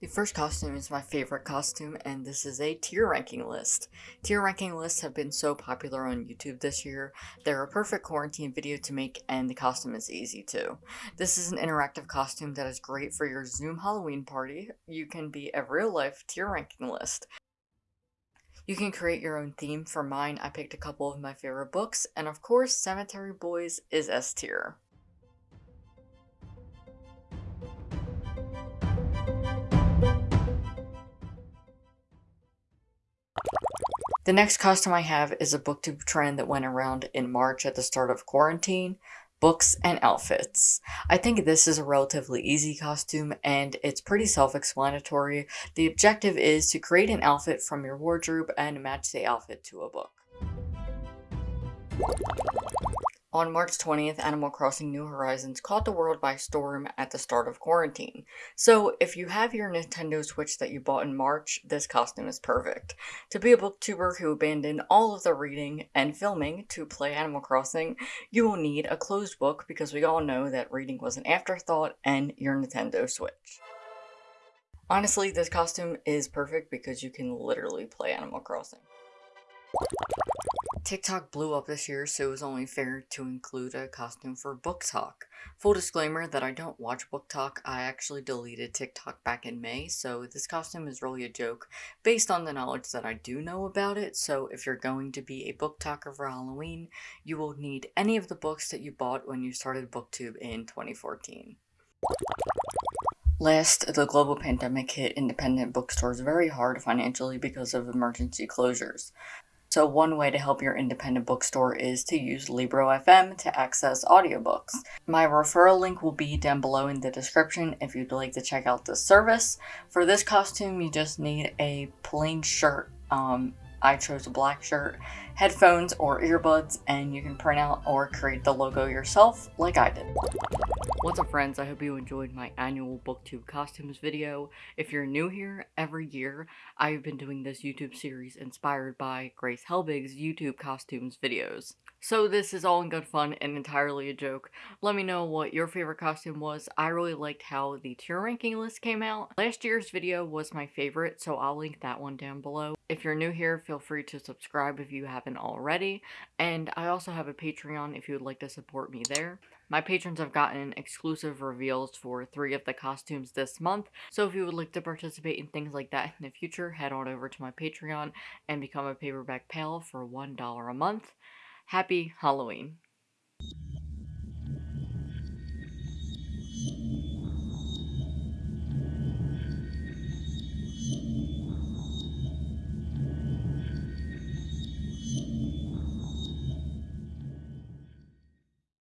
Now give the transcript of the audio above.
The first costume is my favorite costume, and this is a tier ranking list. Tier ranking lists have been so popular on YouTube this year. They're a perfect quarantine video to make, and the costume is easy too. This is an interactive costume that is great for your Zoom Halloween party. You can be a real life tier ranking list. You can create your own theme. For mine, I picked a couple of my favorite books, and of course, Cemetery Boys is S tier. The next costume I have is a booktube trend that went around in March at the start of quarantine books and outfits. I think this is a relatively easy costume and it's pretty self-explanatory. The objective is to create an outfit from your wardrobe and match the outfit to a book. On March 20th, Animal Crossing New Horizons caught the world by storm at the start of quarantine. So if you have your Nintendo Switch that you bought in March, this costume is perfect. To be a booktuber who abandoned all of the reading and filming to play Animal Crossing, you will need a closed book because we all know that reading was an afterthought and your Nintendo Switch. Honestly, this costume is perfect because you can literally play Animal Crossing. TikTok blew up this year, so it was only fair to include a costume for BookTok. Full disclaimer that I don't watch BookTok, I actually deleted TikTok back in May, so this costume is really a joke based on the knowledge that I do know about it, so if you're going to be a BookToker for Halloween, you will need any of the books that you bought when you started BookTube in 2014. Last, the global pandemic hit independent bookstores very hard financially because of emergency closures. So one way to help your independent bookstore is to use Libro.fm to access audiobooks. My referral link will be down below in the description if you'd like to check out this service. For this costume, you just need a plain shirt. Um, I chose a black shirt, headphones or earbuds, and you can print out or create the logo yourself like I did. What's up friends, I hope you enjoyed my annual booktube costumes video. If you're new here, every year I've been doing this YouTube series inspired by Grace Helbig's YouTube costumes videos. So this is all in good fun and entirely a joke. Let me know what your favorite costume was. I really liked how the tier ranking list came out. Last year's video was my favorite, so I'll link that one down below. If you're new here, feel free to subscribe if you haven't already. And I also have a Patreon if you would like to support me there. My patrons have gotten exclusive reveals for three of the costumes this month, so if you would like to participate in things like that in the future, head on over to my Patreon and become a paperback pal for $1 a month. Happy Halloween!